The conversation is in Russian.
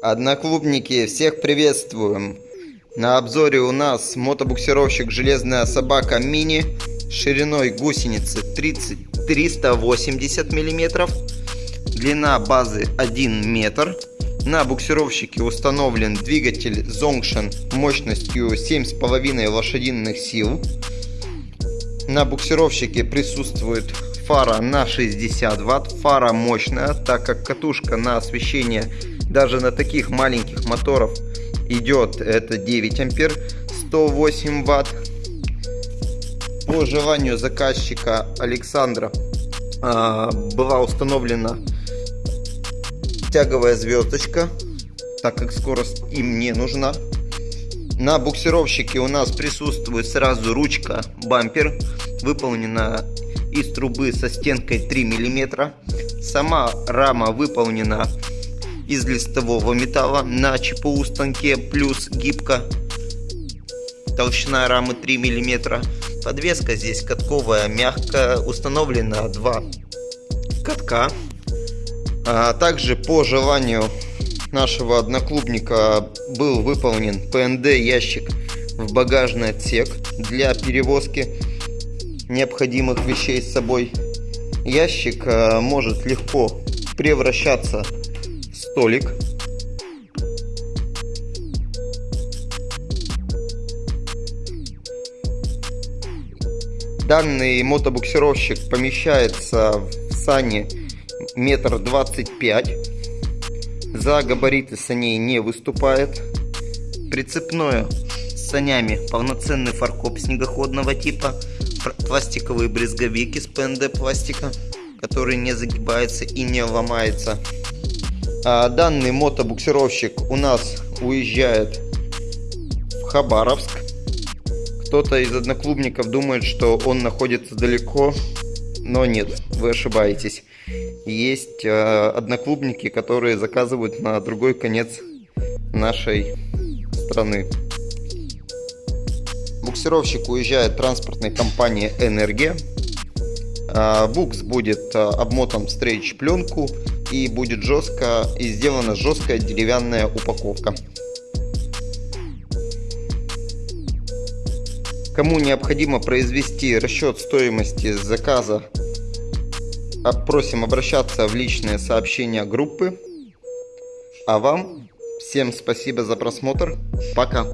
Одноклубники, всех приветствуем! На обзоре у нас мотобуксировщик «Железная собака мини» шириной гусеницы 30 380 мм, длина базы 1 метр. На буксировщике установлен двигатель Zongshan мощностью 7,5 лошадиных сил. На буксировщике присутствует фара на 60 ватт. Фара мощная, так как катушка на освещение даже на таких маленьких моторов идет это 9 ампер 108 ватт. По желанию заказчика Александра а, была установлена тяговая звездочка так как скорость им не нужна. На буксировщике у нас присутствует сразу ручка бампер выполнена из трубы со стенкой 3 миллиметра. Сама рама выполнена из листового металла на ЧПУ станке плюс гибко. Толщина рамы 3 мм. Подвеска здесь катковая, мягкая. Установлено два катка. А также по желанию нашего одноклубника был выполнен ПНД ящик в багажный отсек для перевозки необходимых вещей с собой. Ящик а, может легко превращаться столик. Данный мотобуксировщик помещается в сане метр двадцать пять. За габариты саней не выступает. Прицепное с санями полноценный фаркоп снегоходного типа. Пластиковые брезговики с ПНД пластика, который не загибается и не ломается. А, данный мотобуксировщик у нас уезжает в Хабаровск. Кто-то из одноклубников думает, что он находится далеко, но нет, вы ошибаетесь. Есть э, одноклубники, которые заказывают на другой конец нашей страны. Буксировщик уезжает транспортной компании «Энергия». Э, букс будет обмотан в стрейч пленку и будет жестко и сделана жесткая деревянная упаковка. Кому необходимо произвести расчет стоимости заказа, просим обращаться в личные сообщения группы. А вам всем спасибо за просмотр. Пока.